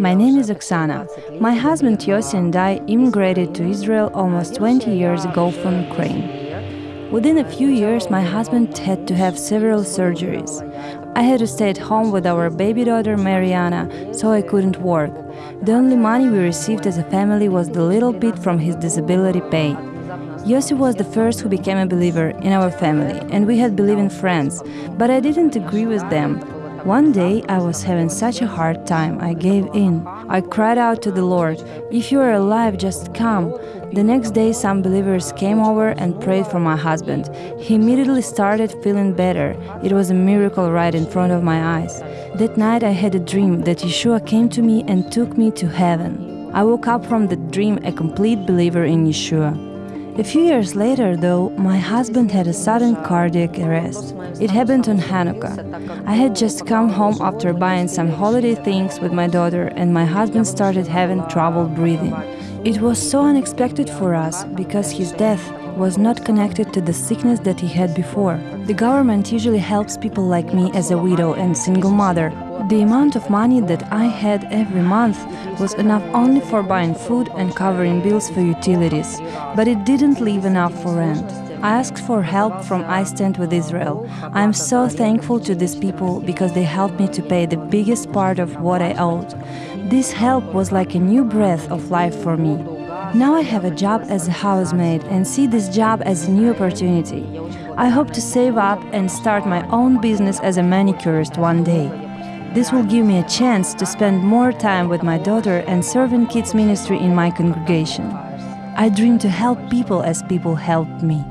My name is Oksana. My husband Yossi and I immigrated to Israel almost 20 years ago from Ukraine. Within a few years, my husband had to have several surgeries. I had to stay at home with our baby daughter Mariana, so I couldn't work. The only money we received as a family was the little bit from his disability pay. Yossi was the first who became a believer in our family, and we had believing friends, but I didn't agree with them. One day I was having such a hard time, I gave in. I cried out to the Lord, If you are alive, just come. The next day, some believers came over and prayed for my husband. He immediately started feeling better. It was a miracle right in front of my eyes. That night, I had a dream that Yeshua came to me and took me to heaven. I woke up from the dream a complete believer in Yeshua. A few years later, though, my husband had a sudden cardiac arrest. It happened on Hanukkah. I had just come home after buying some holiday things with my daughter, and my husband started having trouble breathing. It was so unexpected for us because his death was not connected to the sickness that he had before. The government usually helps people like me as a widow and single mother the amount of money that I had every month was enough only for buying food and covering bills for utilities, but it didn't leave enough for rent. I asked for help from I Stand with Israel. I am so thankful to these people because they helped me to pay the biggest part of what I owed. This help was like a new breath of life for me. Now I have a job as a housemaid and see this job as a new opportunity. I hope to save up and start my own business as a manicurist one day. This will give me a chance to spend more time with my daughter and serve in kids ministry in my congregation. I dream to help people as people helped me.